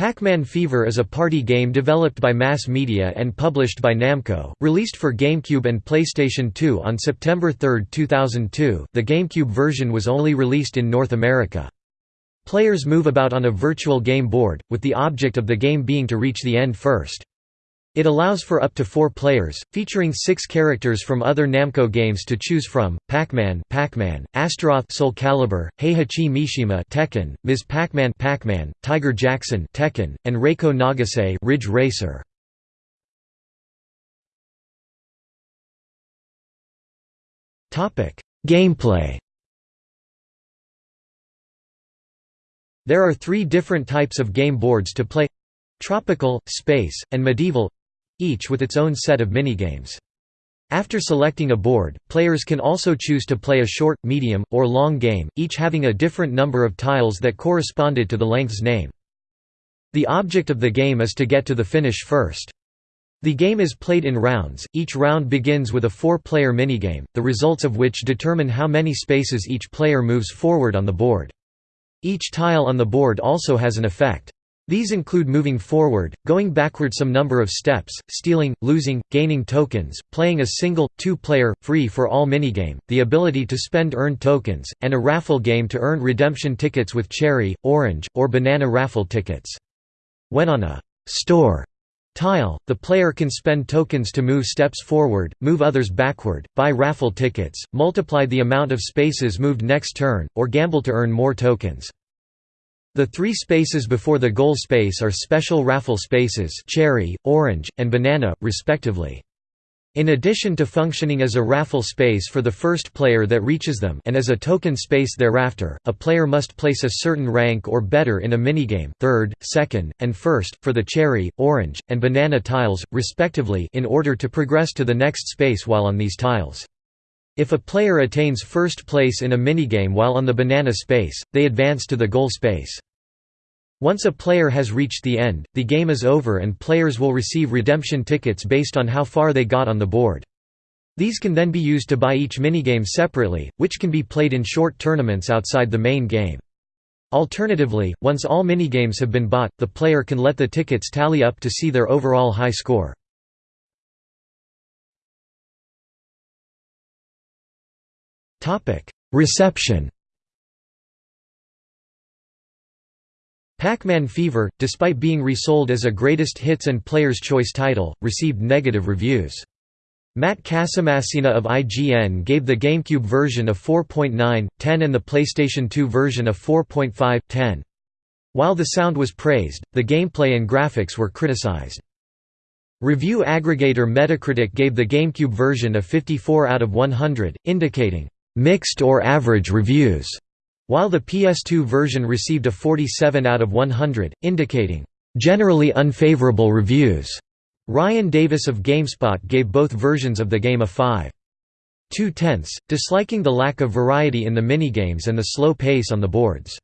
Pac-Man Fever is a party game developed by Mass Media and published by Namco, released for GameCube and PlayStation 2 on September 3, 2002. The GameCube version was only released in North America. Players move about on a virtual game board, with the object of the game being to reach the end first. It allows for up to four players, featuring six characters from other Namco games to choose from: Pac-Man, Pac-Man, Astaroth, Soul Calibur, Heihachi Mishima, Tekken, Ms. Pac-Man, Pac-Man, Tiger Jackson, Tekken, and Reiko Nagase, Ridge Racer. Topic: Gameplay. There are three different types of game boards to play tropical, space, and medieval each with its own set of minigames. After selecting a board, players can also choose to play a short, medium, or long game, each having a different number of tiles that corresponded to the length's name. The object of the game is to get to the finish first. The game is played in rounds, each round begins with a four-player minigame, the results of which determine how many spaces each player moves forward on the board. Each tile on the board also has an effect. These include moving forward, going backward some number of steps, stealing, losing, gaining tokens, playing a single, two-player, free-for-all minigame, the ability to spend earned tokens, and a raffle game to earn redemption tickets with cherry, orange, or banana raffle tickets. When on a «store» tile, the player can spend tokens to move steps forward, move others backward, buy raffle tickets, multiply the amount of spaces moved next turn, or gamble to earn more tokens. The three spaces before the goal space are special raffle spaces cherry, orange, and banana, respectively. In addition to functioning as a raffle space for the first player that reaches them and as a token space thereafter, a player must place a certain rank or better in a minigame third, second, and first, for the cherry, orange, and banana tiles, respectively in order to progress to the next space while on these tiles. If a player attains first place in a minigame while on the banana space, they advance to the goal space. Once a player has reached the end, the game is over and players will receive redemption tickets based on how far they got on the board. These can then be used to buy each minigame separately, which can be played in short tournaments outside the main game. Alternatively, once all minigames have been bought, the player can let the tickets tally up to see their overall high score. Reception Pac-Man Fever, despite being resold as a greatest hits and player's choice title, received negative reviews. Matt Casamassina of IGN gave the GameCube version a 4.9, 10 and the PlayStation 2 version a 4.5, 10. While the sound was praised, the gameplay and graphics were criticized. Review aggregator Metacritic gave the GameCube version a 54 out of 100, indicating mixed or average reviews, while the PS2 version received a 47 out of 100, indicating generally unfavorable reviews. Ryan Davis of GameSpot gave both versions of the game a 5. 2 tenths, disliking the lack of variety in the minigames and the slow pace on the boards.